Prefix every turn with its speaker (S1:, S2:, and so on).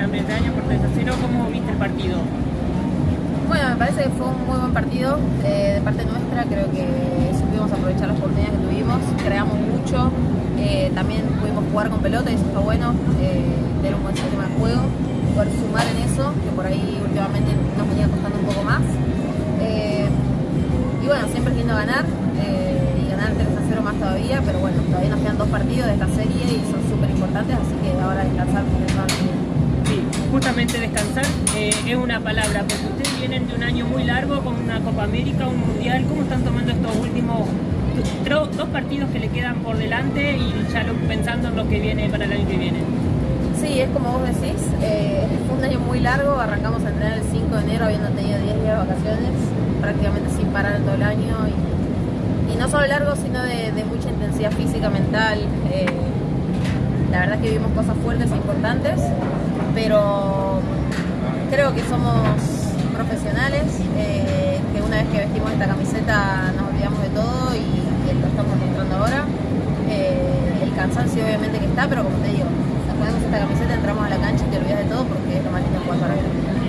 S1: Gran Bretaña por 3 a 0. ¿Cómo viste el partido?
S2: Bueno, me parece que fue un muy buen partido eh, de parte nuestra. Creo que supimos aprovechar las oportunidades que tuvimos, creamos mucho. Eh, también pudimos jugar con pelota y eso fue bueno, eh, tener un buen sistema de juego, poder sumar en eso, que por ahí últimamente nos venía costando un poco más. y bueno, siempre lindo ganar y ganar 3 a 0 más todavía, pero bueno, todavía nos quedan dos partidos de esta serie y son súper importantes, así que ahora descansar porque
S1: justamente descansar eh, es una palabra, porque ustedes vienen de un año muy largo con una Copa América, un Mundial, ¿cómo están tomando estos últimos dos partidos que le quedan por delante y ya lo, pensando en lo que viene para el año que viene?
S2: Sí, es como vos decís, eh, fue un año muy largo, arrancamos a entrenar el 5 de enero habiendo tenido 10 días de vacaciones, prácticamente sin parar todo el año y, no solo largo, sino de, mucha intensidad física, mental. Eh, la verdad es que vivimos cosas fuertes e importantes pero creo que somos profesionales, eh, que una vez que vestimos esta camiseta nos olvidamos de todo y, lo estamos mostrando ahora. Eh, el cansancio obviamente que está, pero como te digo, nos ponemos esta camiseta, entramos a la cancha y te olvidas de todo